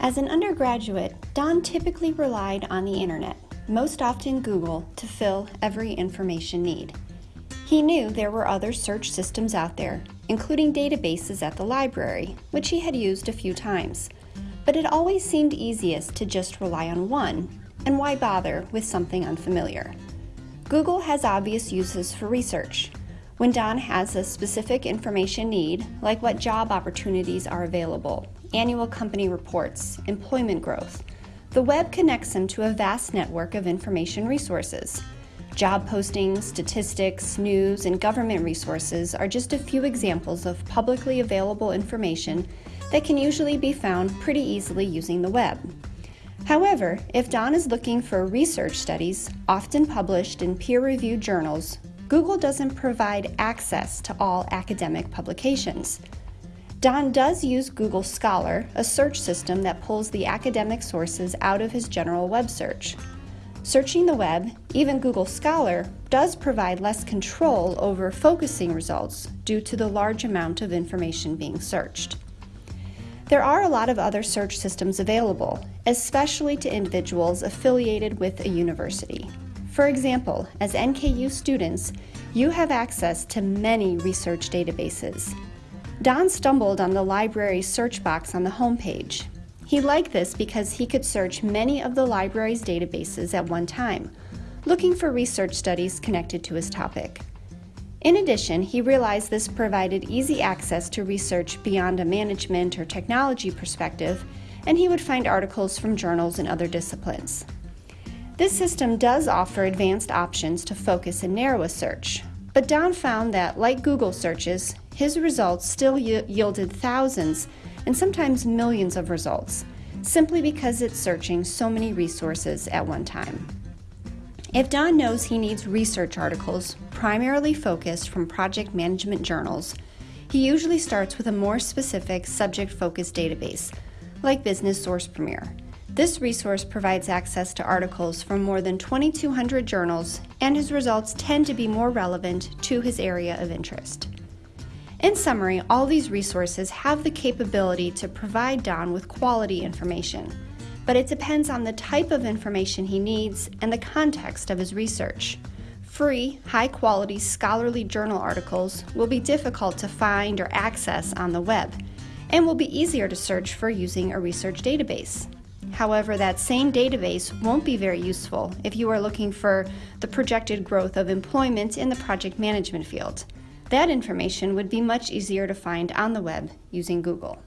As an undergraduate, Don typically relied on the internet, most often Google, to fill every information need. He knew there were other search systems out there, including databases at the library, which he had used a few times. But it always seemed easiest to just rely on one, and why bother with something unfamiliar? Google has obvious uses for research. When Don has a specific information need, like what job opportunities are available, annual company reports, employment growth, the web connects him to a vast network of information resources. Job postings, statistics, news, and government resources are just a few examples of publicly available information that can usually be found pretty easily using the web. However, if Don is looking for research studies, often published in peer-reviewed journals, Google doesn't provide access to all academic publications. Don does use Google Scholar, a search system that pulls the academic sources out of his general web search. Searching the web, even Google Scholar, does provide less control over focusing results due to the large amount of information being searched. There are a lot of other search systems available, especially to individuals affiliated with a university. For example, as NKU students, you have access to many research databases. Don stumbled on the library's search box on the homepage he liked this because he could search many of the library's databases at one time, looking for research studies connected to his topic. In addition, he realized this provided easy access to research beyond a management or technology perspective, and he would find articles from journals and other disciplines. This system does offer advanced options to focus and narrow a search, but Don found that, like Google searches, his results still yielded thousands and sometimes millions of results, simply because it's searching so many resources at one time. If Don knows he needs research articles, primarily focused from project management journals, he usually starts with a more specific subject-focused database, like Business Source Premier. This resource provides access to articles from more than 2,200 journals, and his results tend to be more relevant to his area of interest. In summary, all these resources have the capability to provide Don with quality information, but it depends on the type of information he needs and the context of his research. Free, high-quality scholarly journal articles will be difficult to find or access on the web, and will be easier to search for using a research database. However, that same database won't be very useful if you are looking for the projected growth of employment in the project management field. That information would be much easier to find on the web using Google.